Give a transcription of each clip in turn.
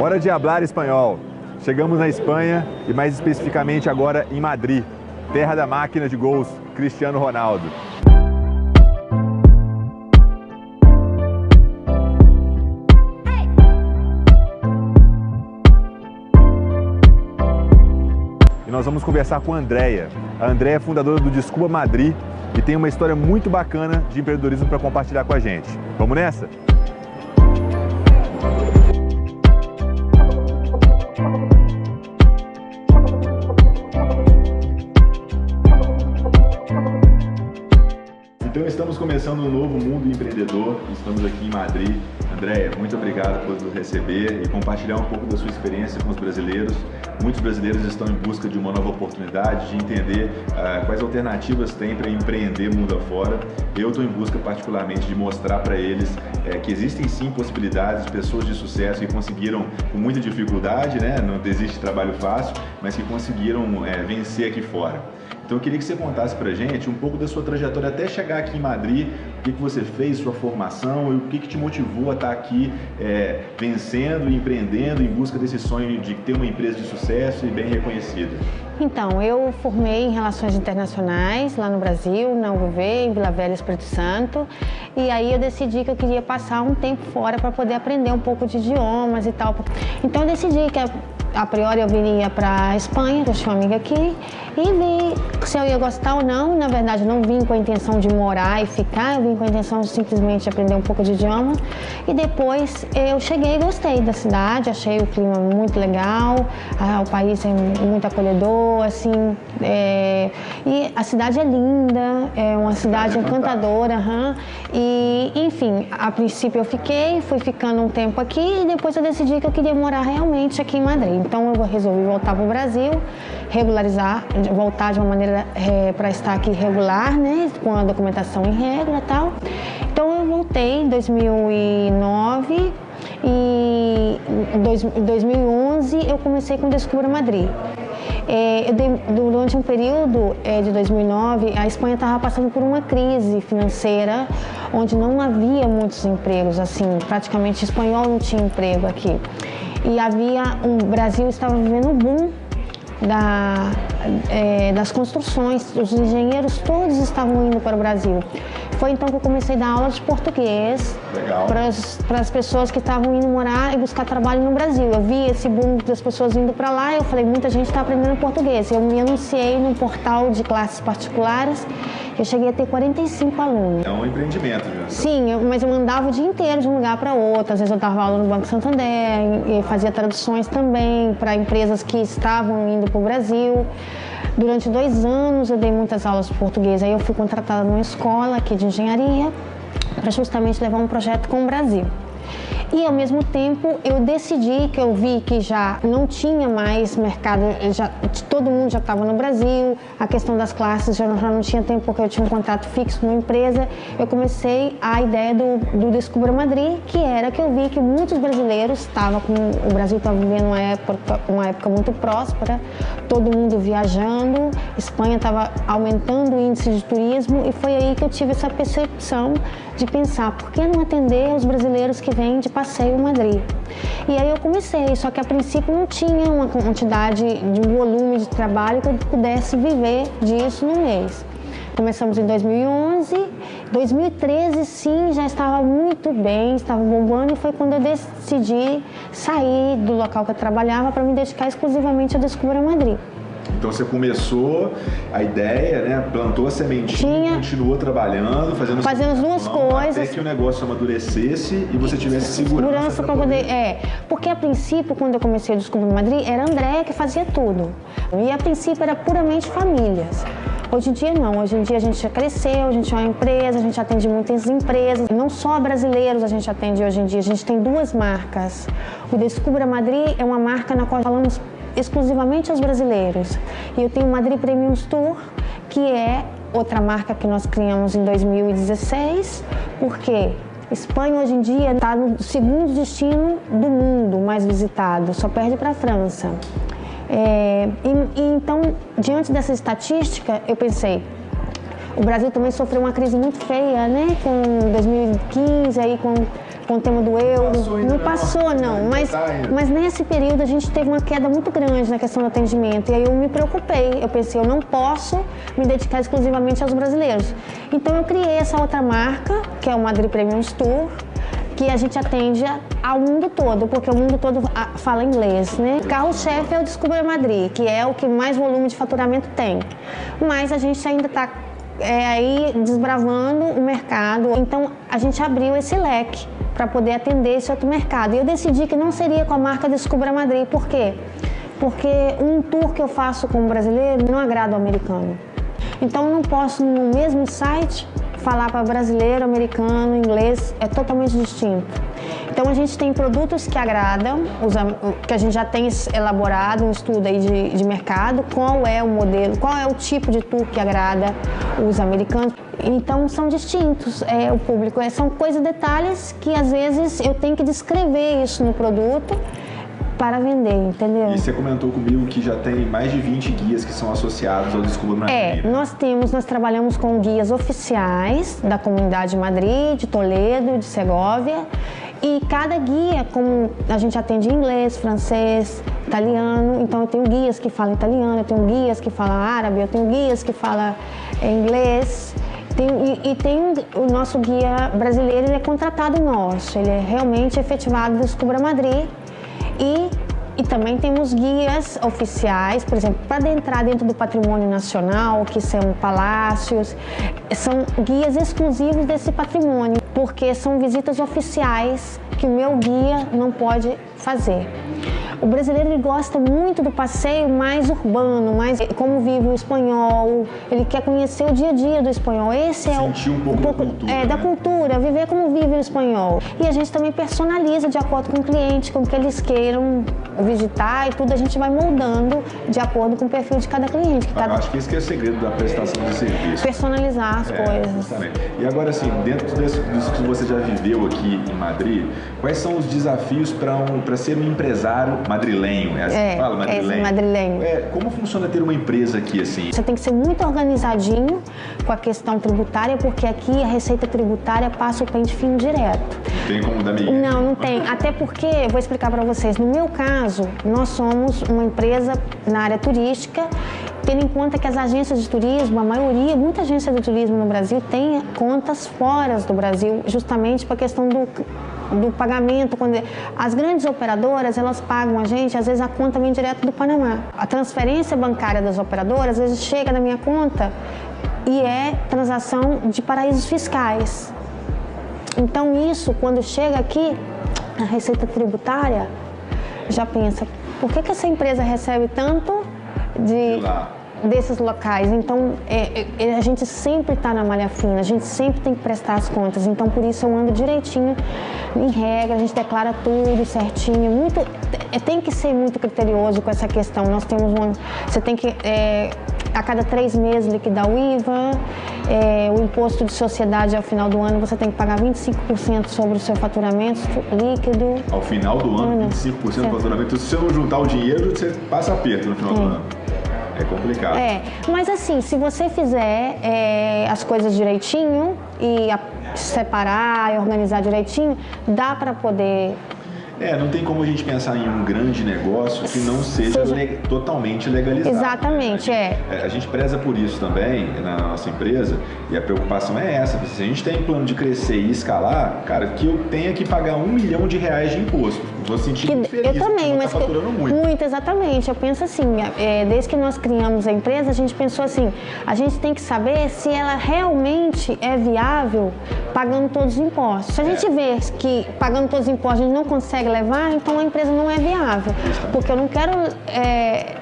Hora de hablar espanhol. Chegamos na Espanha e mais especificamente agora em Madrid, terra da máquina de gols, Cristiano Ronaldo. E nós vamos conversar com a Andrea. A Andrea é fundadora do Desculpa Madrid e tem uma história muito bacana de empreendedorismo para compartilhar com a gente. Vamos nessa? Empreendedor. Estamos aqui em Madrid. Andréia, muito obrigado por nos receber e compartilhar um pouco da sua experiência com os brasileiros. Muitos brasileiros estão em busca de uma nova oportunidade, de entender uh, quais alternativas tem para empreender mundo afora. Eu estou em busca particularmente de mostrar para eles é, que existem sim possibilidades, pessoas de sucesso que conseguiram com muita dificuldade, né? não existe trabalho fácil, mas que conseguiram é, vencer aqui fora. Então eu queria que você contasse pra gente um pouco da sua trajetória até chegar aqui em Madrid, o que, que você fez, sua formação e o que, que te motivou a estar aqui é, vencendo empreendendo em busca desse sonho de ter uma empresa de sucesso e bem reconhecida. Então, eu formei em Relações Internacionais lá no Brasil, na UV, em Vila Velha, Espírito Santo, e aí eu decidi que eu queria passar um tempo fora para poder aprender um pouco de idiomas e tal. Então eu decidi que a priori eu viria para a Espanha, que eu tinha uma amiga aqui, e vi se eu ia gostar ou não. Na verdade, não vim com a intenção de morar e ficar, eu vim com a intenção de simplesmente aprender um pouco de idioma. E depois eu cheguei e gostei da cidade, achei o clima muito legal, ah, o país é muito acolhedor, assim, é... e a cidade é linda, é uma cidade encantadora, uhum. e enfim, a princípio eu fiquei, fui ficando um tempo aqui e depois eu decidi que eu queria morar realmente aqui em Madrid. Então eu resolvi voltar para o Brasil, regularizar, voltar de uma maneira é, para estar aqui regular, né, com a documentação em regra e tal. Então eu voltei em 2009 e em 2011 eu comecei com Descubra Madrid. É, dei, durante um período é, de 2009, a Espanha estava passando por uma crise financeira, onde não havia muitos empregos, assim, praticamente espanhol não tinha emprego aqui e havia um o Brasil estava vivendo um boom da, é, das construções, os engenheiros todos estavam indo para o Brasil. Foi então que eu comecei a dar aula de português para as pessoas que estavam indo morar e buscar trabalho no Brasil. Eu vi esse boom das pessoas indo para lá e eu falei, muita gente está aprendendo português. Eu me anunciei num portal de classes particulares eu cheguei a ter 45 alunos. É um empreendimento já. Sim, eu, mas eu mandava o dia inteiro de um lugar para outro. Às vezes eu dava aula no Banco Santander e fazia traduções também para empresas que estavam indo para o Brasil. Durante dois anos eu dei muitas aulas de português. Aí eu fui contratada numa escola aqui de engenharia para justamente levar um projeto com o Brasil. E ao mesmo tempo eu decidi que eu vi que já não tinha mais mercado, já, todo mundo já estava no Brasil, a questão das classes já, já não tinha tempo porque eu tinha um contrato fixo numa empresa. Eu comecei a ideia do, do Descubra Madrid, que era que eu vi que muitos brasileiros estavam com. O Brasil estava vivendo uma época, uma época muito próspera, todo mundo viajando, Espanha estava aumentando o índice de turismo e foi aí que eu tive essa percepção de pensar por que não atender os brasileiros que vêm de passeio Madrid. E aí eu comecei, só que a princípio não tinha uma quantidade de volume de trabalho que eu pudesse viver disso no mês. Começamos em 2011, 2013 sim, já estava muito bem, estava bombando e foi quando eu decidi sair do local que eu trabalhava para me dedicar exclusivamente a Descubra Madrid. Então você começou a ideia, né? Plantou a sementinha, Tinha... continuou trabalhando, fazendo, fazendo as duas coisas. Até que o negócio amadurecesse e você tivesse segurança. Segurança para poder... poder. É, porque a princípio, quando eu comecei a descobrir Madrid, era André que fazia tudo. E a princípio era puramente famílias. Hoje em dia não, hoje em dia a gente já cresceu, a gente é uma empresa, a gente atende muitas empresas, não só brasileiros a gente atende hoje em dia, a gente tem duas marcas. O Descubra Madrid é uma marca na qual falamos exclusivamente aos brasileiros. E eu tenho o Madrid Premium Tour, que é outra marca que nós criamos em 2016, porque Espanha hoje em dia está no segundo destino do mundo mais visitado, só perde para a França. É, e, e, então, diante dessa estatística, eu pensei, o Brasil também sofreu uma crise muito feia, né? Com 2015, aí com com o tema do euro. Passou não passou, não. Mas, tá mas nesse período a gente teve uma queda muito grande na questão do atendimento. E aí eu me preocupei. Eu pensei, eu não posso me dedicar exclusivamente aos brasileiros. Então eu criei essa outra marca, que é o Madrid Premium Tour que a gente atende ao mundo todo, porque o mundo todo fala inglês, né? Carro-chefe é o Descubra Madrid, que é o que mais volume de faturamento tem. Mas a gente ainda está é, aí desbravando o mercado. Então a gente abriu esse leque para poder atender esse outro mercado. E eu decidi que não seria com a marca Descubra Madrid. Por quê? Porque um tour que eu faço como brasileiro não agrada ao americano. Então não posso no mesmo site falar para brasileiro, americano, inglês é totalmente distinto. Então a gente tem produtos que agradam, que a gente já tem elaborado um estudo aí de, de mercado, qual é o modelo, qual é o tipo de tour que agrada os americanos. Então são distintos é, o público, é, são coisas, detalhes que às vezes eu tenho que descrever isso no produto para vender, entendeu? E você comentou comigo que já tem mais de 20 guias que são associados ao Descubra. É, nós temos, nós trabalhamos com guias oficiais da comunidade de Madrid, de Toledo, de Segovia. E cada guia, como a gente atende inglês, francês, italiano, então eu tenho guias que falam italiano, eu tenho guias que falam árabe, eu tenho guias que falam é, inglês. Tem, e, e, tem o nosso guia brasileiro, ele é contratado nosso, ele é realmente efetivado do Descubra Madrid e, e também temos guias oficiais, por exemplo, para entrar dentro do patrimônio nacional, que são palácios, são guias exclusivos desse patrimônio, porque são visitas oficiais que o meu guia não pode fazer. O brasileiro ele gosta muito do passeio mais urbano, mais como vive o espanhol. Ele quer conhecer o dia a dia do espanhol. Esse é Sentir um pouco, um pouco da cultura, é, né? da cultura, viver como vive o espanhol. E a gente também personaliza de acordo com o cliente, com o que eles queiram visitar e tudo a gente vai moldando de acordo com o perfil de cada cliente. Que cada... Acho que esse que é o segredo da prestação de serviço. Personalizar as é, coisas. Justamente. E agora assim, dentro disso que você já viveu aqui em Madrid, quais são os desafios para um, ser um empresário madrilenho? É assim é, fala, madrilenho? É, madrilenho. É, como funciona ter uma empresa aqui assim? Você tem que ser muito organizadinho com a questão tributária, porque aqui a receita tributária passa o pente fino direto. Tem como dar meio? Não, não tem. Até porque, vou explicar para vocês, no meu caso, nós somos uma empresa na área turística tendo em conta que as agências de turismo, a maioria, muita agência de turismo no Brasil tem contas fora do Brasil, justamente para a questão do, do pagamento. Quando as grandes operadoras elas pagam a gente, às vezes a conta vem direto do Panamá. A transferência bancária das operadoras às vezes chega na minha conta e é transação de paraísos fiscais. Então isso, quando chega aqui, a receita tributária já pensa, por que, que essa empresa recebe tanto de, desses locais? Então, é, é, a gente sempre está na malha fina, a gente sempre tem que prestar as contas. Então, por isso eu ando direitinho, em regra, a gente declara tudo certinho. Muito, é, tem que ser muito criterioso com essa questão. Nós temos uma, você tem que é, a cada três meses liquidar o IVA, é, o imposto de sociedade ao final do ano você tem que pagar 25% sobre o seu faturamento líquido. Ao final do ano, 25% do faturamento. Então, se você não juntar o dinheiro, você passa aperto no final do ano. É complicado. É, mas assim, se você fizer é, as coisas direitinho e a, separar e organizar direitinho, dá para poder é, não tem como a gente pensar em um grande negócio que não seja, seja... Le totalmente legalizado. Exatamente, né? a gente, é. A gente preza por isso também na nossa empresa e a preocupação é essa. Se a gente tem plano de crescer e escalar, cara, que eu tenha que pagar um milhão de reais de imposto. Vou sentir que, feliz. Eu também, mas tá faturando muito. Muito, exatamente. Eu penso assim, é, desde que nós criamos a empresa, a gente pensou assim, a gente tem que saber se ela realmente é viável pagando todos os impostos. Se a gente é. vê que pagando todos os impostos a gente não consegue consegue levar, então a empresa não é viável. Porque eu não quero é,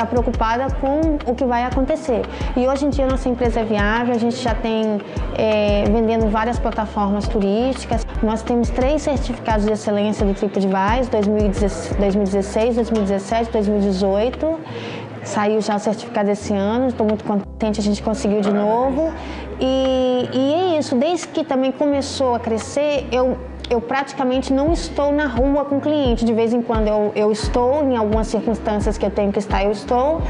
ficar preocupada com o que vai acontecer. E hoje em dia nossa empresa é viável, a gente já tem é, vendendo várias plataformas turísticas. Nós temos três certificados de excelência do TripAdvisor, 2016, 2017, 2018. Saiu já o certificado esse ano, estou muito contente, a gente conseguiu de novo. E, e é isso, desde que também começou a crescer, eu eu praticamente não estou na rua com cliente. De vez em quando eu, eu estou, em algumas circunstâncias que eu tenho que estar, eu estou,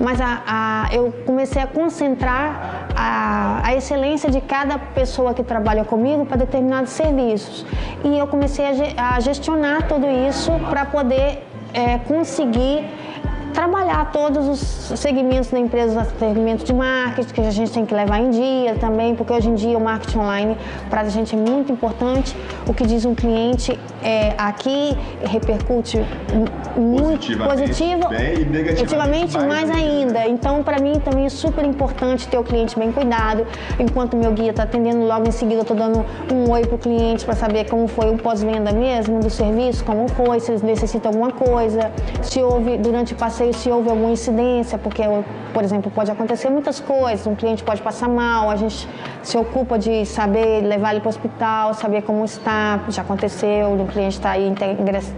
mas a, a, eu comecei a concentrar a, a excelência de cada pessoa que trabalha comigo para determinados serviços. E eu comecei a, a gestionar tudo isso para poder é, conseguir trabalhar todos os segmentos da empresa, segmentos de marketing que a gente tem que levar em dia também, porque hoje em dia o marketing online para a gente é muito importante. O que diz um cliente é, aqui repercute muito positivo e negativamente mais, mais ainda. ainda. Então, para mim também é super importante ter o cliente bem cuidado. Enquanto meu guia está atendendo, logo em seguida eu estou dando um oi para o cliente para saber como foi o pós-venda mesmo do serviço, como foi, se eles necessitam alguma coisa, se houve durante o passeio se houve alguma incidência, porque, por exemplo, pode acontecer muitas coisas, um cliente pode passar mal, a gente se ocupa de saber levar ele para o hospital, saber como está, já aconteceu, o cliente está aí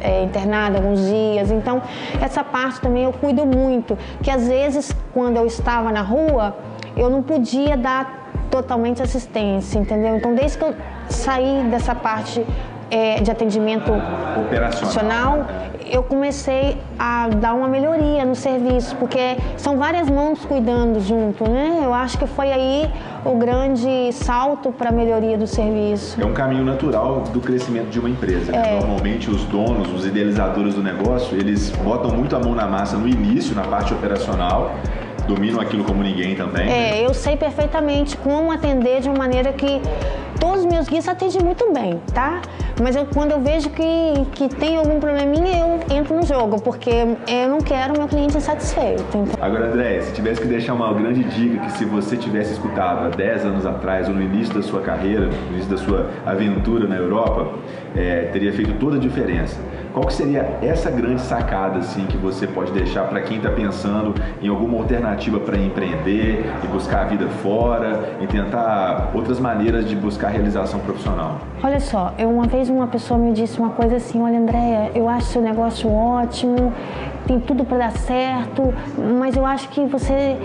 é, internado alguns dias. Então, essa parte também eu cuido muito, que às vezes, quando eu estava na rua, eu não podia dar totalmente assistência, entendeu? Então, desde que eu saí dessa parte é, de atendimento operacional, eu comecei a dar uma melhoria no serviço, porque são várias mãos cuidando junto, né? Eu acho que foi aí o grande salto para a melhoria do serviço. É um caminho natural do crescimento de uma empresa. Né? É. Normalmente os donos, os idealizadores do negócio, eles botam muito a mão na massa no início, na parte operacional, dominam aquilo como ninguém também. É, né? eu sei perfeitamente como atender de uma maneira que todos os meus guias atendem muito bem, tá? Mas eu, quando eu vejo que, que tem algum probleminha, eu entro no jogo, porque eu não quero meu cliente insatisfeito. Então... Agora, André, se tivesse que deixar uma grande dica que se você tivesse escutado há 10 anos atrás, ou no início da sua carreira, no início da sua aventura na Europa, é, teria feito toda a diferença. Qual que seria essa grande sacada assim que você pode deixar para quem está pensando em alguma alternativa para empreender e buscar a vida fora e tentar outras maneiras de buscar realização profissional? Olha só, eu uma vez uma pessoa me disse uma coisa assim, olha Andréia, eu acho seu negócio ótimo, tem tudo para dar certo, mas eu acho que você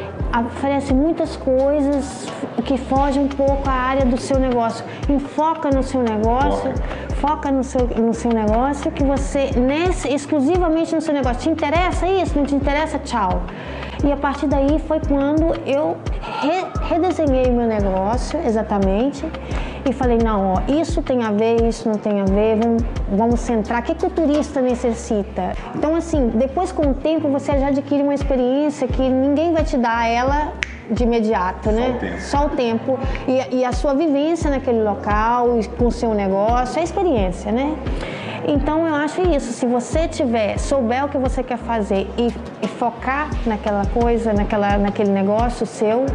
oferece muitas coisas que fogem um pouco à área do seu negócio. Enfoca no seu negócio, foca, no, seu, no seu negócio, que você, nesse, exclusivamente no seu negócio, te interessa isso? Não te interessa? Tchau. E a partir daí foi quando eu re, redesenhei meu negócio exatamente e falei, não, ó, isso tem a ver, isso não tem a ver, vamos, vamos centrar, o que, que o turista necessita? Então, assim, depois com o tempo você já adquire uma experiência que ninguém vai te dar ela de imediato, né? Só o tempo. Só o tempo. E, e a sua vivência naquele local, com o seu negócio, a experiência, né? Então eu acho isso, se você tiver, souber o que você quer fazer e, e focar naquela coisa, naquela, naquele negócio seu,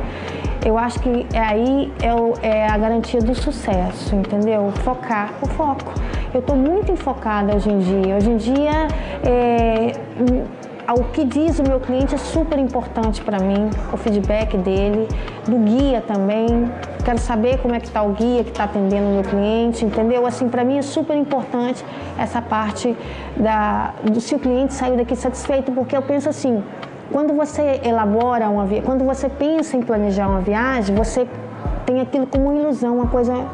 eu acho que aí é, o, é a garantia do sucesso, entendeu? Focar, o foco. Eu estou muito enfocada hoje em dia. Hoje em dia, é, o que diz o meu cliente é super importante para mim, o feedback dele, do guia também. Quero saber como é que está o guia que está atendendo o meu cliente, entendeu? Assim, para mim é super importante essa parte da, do se o cliente saiu daqui satisfeito, porque eu penso assim, quando você elabora uma viagem, quando você pensa em planejar uma viagem, você tem aquilo como uma ilusão, uma coisa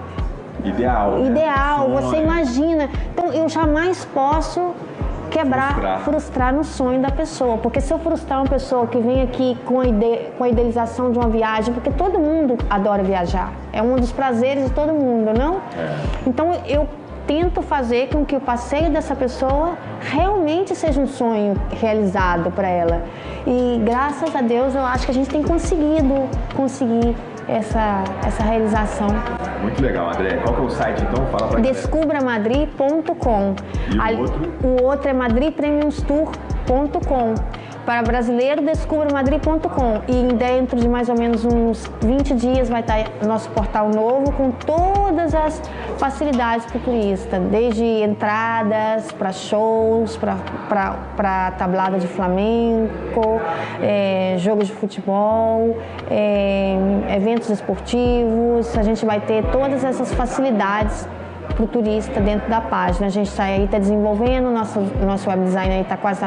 ideal. Né? Ideal, né? você imagina. Então eu jamais posso quebrar, frustrar. frustrar. no sonho da pessoa. Porque se eu frustrar uma pessoa que vem aqui com a, ide com a idealização de uma viagem, porque todo mundo adora viajar, é um dos prazeres de todo mundo, não? É. Então eu tento fazer com que o passeio dessa pessoa realmente seja um sonho realizado para ela. E graças a Deus eu acho que a gente tem conseguido conseguir essa, essa realização. Muito legal, André. Qual que é o site então? Fala para Descubramadri.com. O outro? O outro é madripremiumstour.com. Para brasileiro, descubra madrid.com e dentro de mais ou menos uns 20 dias vai estar nosso portal novo com todas as facilidades para o turista, desde entradas para shows, para tablada de flamenco, é, jogos de futebol, é, eventos esportivos. A gente vai ter todas essas facilidades para o turista dentro da página. A gente está aí tá desenvolvendo, nosso, nosso web design está quase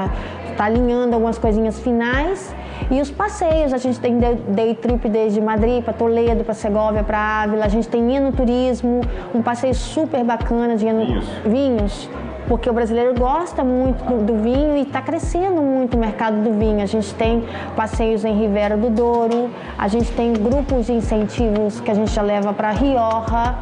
está alinhando algumas coisinhas finais E os passeios, a gente tem day trip desde Madrid para Toledo, para Segovia, para Ávila, a gente tem enoturismo, um passeio super bacana de eno... vinhos. vinhos porque o brasileiro gosta muito do, do vinho e está crescendo muito o mercado do vinho. A gente tem passeios em Rivera do Douro, a gente tem grupos de incentivos que a gente já leva para Rioja,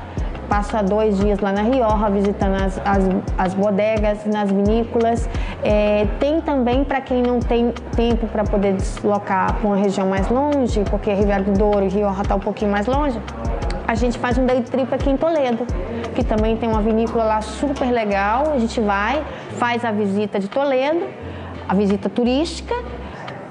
passa dois dias lá na Rioja visitando as, as, as bodegas, nas vinícolas. É, tem também para quem não tem tempo para poder deslocar para uma região mais longe, porque Rivera do Douro e Rioja está um pouquinho mais longe, a gente faz um day trip aqui em Toledo que também tem uma vinícola lá super legal. A gente vai, faz a visita de Toledo, a visita turística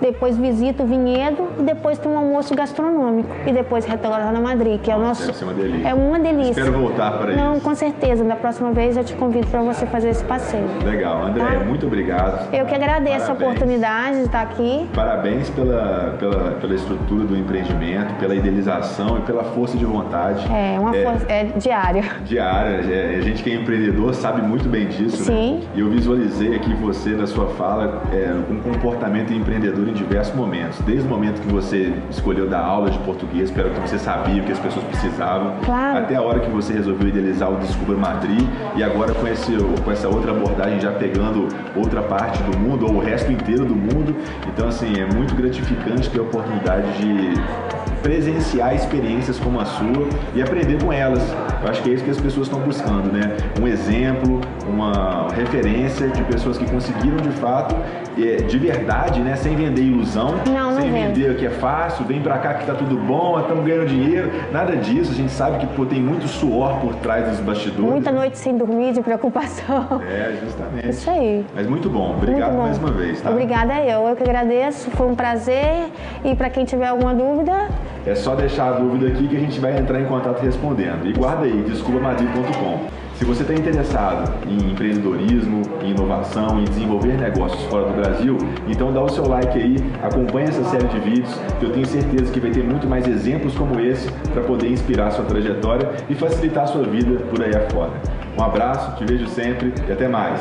depois visita o vinhedo e depois tem um almoço gastronômico e depois retorna na Madrid, que é o nosso Deve ser uma delícia. É uma delícia. Espero voltar para Não, isso. com certeza. Da próxima vez eu te convido para você fazer esse passeio. Legal, André, Tá? muito obrigado. Eu que agradeço Parabéns. a oportunidade de estar aqui. Parabéns pela, pela, pela estrutura do empreendimento, pela idealização e pela força de vontade. É uma força, é diária. diária. É, A gente que é empreendedor sabe muito bem disso, Sim. né? E eu visualizei aqui você na sua fala é, um comportamento empreendedor em diversos momentos. Desde o momento que você escolheu dar aula de português, pelo que você sabia o que as pessoas precisavam, Claro. até a hora que você resolveu idealizar o Descubra Madrid e agora com, esse, com essa outra abordagem já pegando outra parte do mundo ou o resto inteiro do mundo. Então, assim, é muito gratificante ter a oportunidade de presenciar experiências como a sua e aprender com elas. Eu acho que é isso que as pessoas estão buscando, né? Um exemplo, uma referência de pessoas que conseguiram de fato, é, de verdade, né? Sem vender ilusão, Não, não sem vendo. vender que é fácil, vem pra cá que tá tudo bom, estamos ganhando dinheiro. Nada disso. A gente sabe que pô, tem muito suor por trás dos bastidores. Muita noite sem dormir, de preocupação. É, justamente. Isso aí. Mas muito bom. Obrigado Muito bom. mais uma vez, tá? Obrigada eu. Eu que agradeço. Foi um prazer. E para quem tiver alguma dúvida, É só deixar a dúvida aqui que a gente vai entrar em contato respondendo. E guarda aí, desculpamadrid.com. Se você está interessado em empreendedorismo, em inovação, em desenvolver negócios fora do Brasil, então dá o seu like aí, acompanha essa série de vídeos, que eu tenho certeza que vai ter muito mais exemplos como esse para poder inspirar sua trajetória e facilitar sua vida por aí afora. Um abraço, te vejo sempre e até mais.